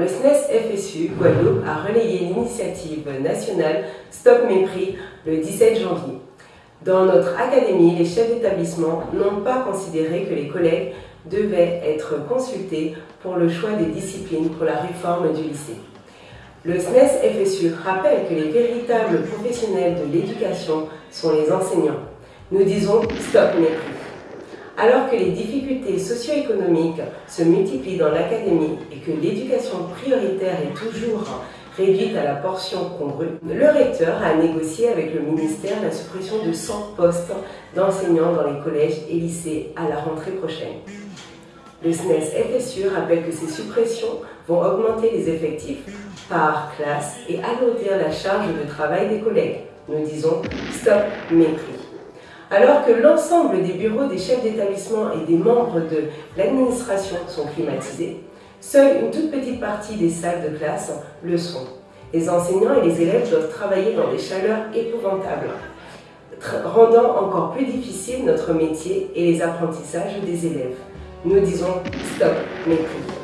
Le SNES FSU Guadeloupe a relayé l'initiative nationale Stop Mépris le 17 janvier. Dans notre académie, les chefs d'établissement n'ont pas considéré que les collègues devaient être consultés pour le choix des disciplines pour la réforme du lycée. Le SNES FSU rappelle que les véritables professionnels de l'éducation sont les enseignants. Nous disons stop mépris. Alors que les difficultés socio-économiques se multiplient dans l'académie et que l'éducation prioritaire est toujours réduite à la portion congrue, le recteur a négocié avec le ministère la suppression de 100 postes d'enseignants dans les collèges et lycées à la rentrée prochaine. Le SNES FSU rappelle que ces suppressions vont augmenter les effectifs par classe et alourdir la charge de travail des collègues. Nous disons stop mépris. Alors que l'ensemble des bureaux des chefs d'établissement et des membres de l'administration sont climatisés, seule une toute petite partie des salles de classe le sont. Les enseignants et les élèves doivent travailler dans des chaleurs épouvantables, rendant encore plus difficile notre métier et les apprentissages des élèves. Nous disons stop mépris.